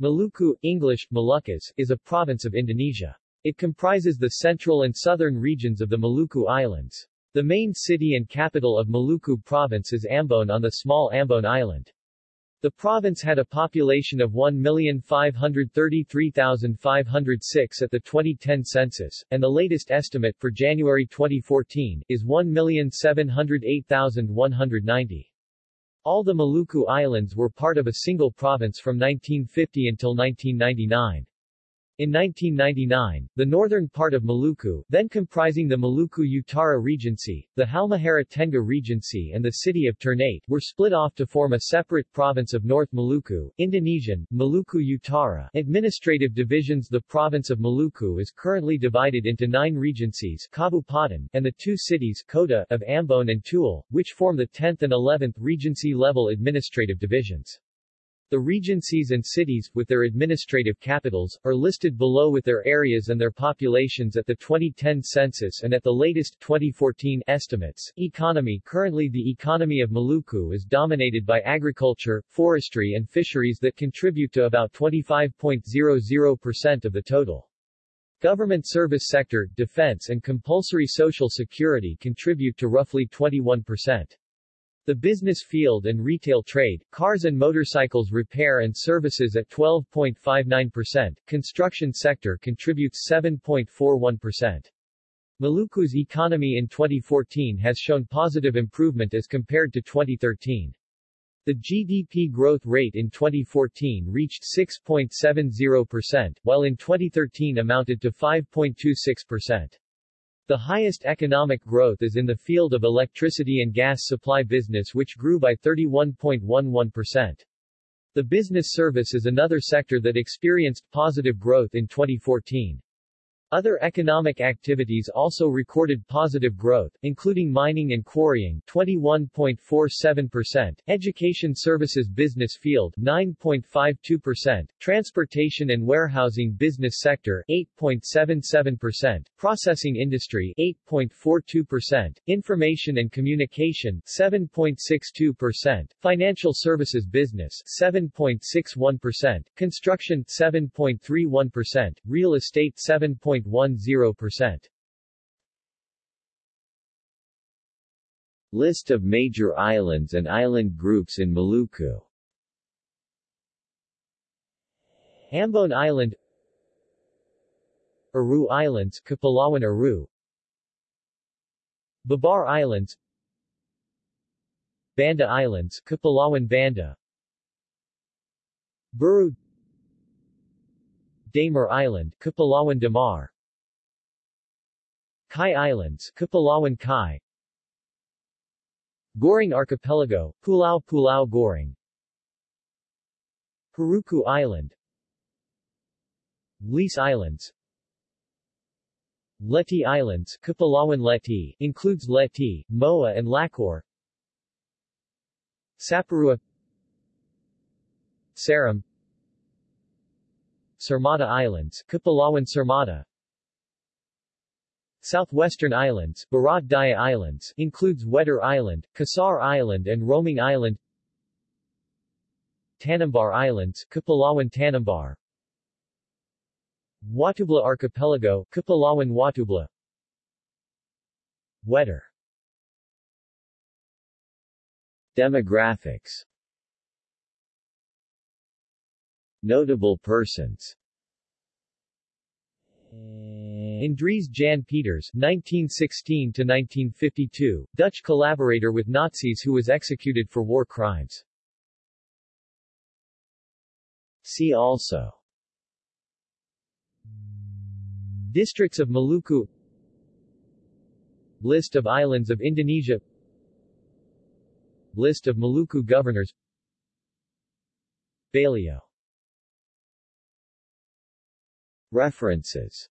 Maluku, English, Moluccas, is a province of Indonesia. It comprises the central and southern regions of the Maluku Islands. The main city and capital of Maluku province is Ambon on the small Ambon Island. The province had a population of 1,533,506 at the 2010 census, and the latest estimate for January 2014 is 1,708,190. All the Maluku Islands were part of a single province from 1950 until 1999. In 1999, the northern part of Maluku, then comprising the Maluku Utara Regency, the Halmahera Tengah Regency and the city of Ternate, were split off to form a separate province of North Maluku, Indonesian, Maluku Utara. Administrative divisions The province of Maluku is currently divided into nine regencies Kabupaten, and the two cities Kota of Ambon and Tual, which form the 10th and 11th Regency-level administrative divisions. The regencies and cities, with their administrative capitals, are listed below with their areas and their populations at the 2010 census and at the latest 2014 estimates. Economy Currently the economy of Maluku is dominated by agriculture, forestry and fisheries that contribute to about 25.00% of the total. Government service sector, defense and compulsory social security contribute to roughly 21%. The business field and retail trade, cars and motorcycles repair and services at 12.59%, construction sector contributes 7.41%. Maluku's economy in 2014 has shown positive improvement as compared to 2013. The GDP growth rate in 2014 reached 6.70%, while in 2013 amounted to 5.26%. The highest economic growth is in the field of electricity and gas supply business which grew by 31.11%. The business service is another sector that experienced positive growth in 2014. Other economic activities also recorded positive growth, including mining and quarrying 21.47%, education services business field 9.52%, transportation and warehousing business sector 8.77%, processing industry 8.42%, information and communication 7.62%, financial services business 7.61%, construction 7.31%, real estate 7. 0.10%. List of major islands and island groups in Maluku. Ambon Island. Aru Islands Kepulauan Aru. Babar Islands. Banda Islands Kepulauan Banda. Buru Damar Island Kepulauan Damar. Kai Islands Kepulauan Kai. Gorong Archipelago, Pulau Pulau Gorong. Haruku Island. Lease Islands. Leti Islands Kepulauan Leti includes Leti, Moa and Lakor Saparua. Seram Sermata Islands Kepulauan Sermata Southwestern Islands, Barat Daya Islands, includes Wetar Island, Kisar Island and Romang Island. Tanimbar Islands, Kepulauan Tanimbar. Watubela Archipelago, Kepulauan Watubela. Wetar. Demographics Notable persons. Andries Jan Pieters 1916-1952, Dutch collaborator with Nazis who was executed for war crimes. See also. Districts of Maluku. List of islands of Indonesia. List of Maluku governors. Baileo References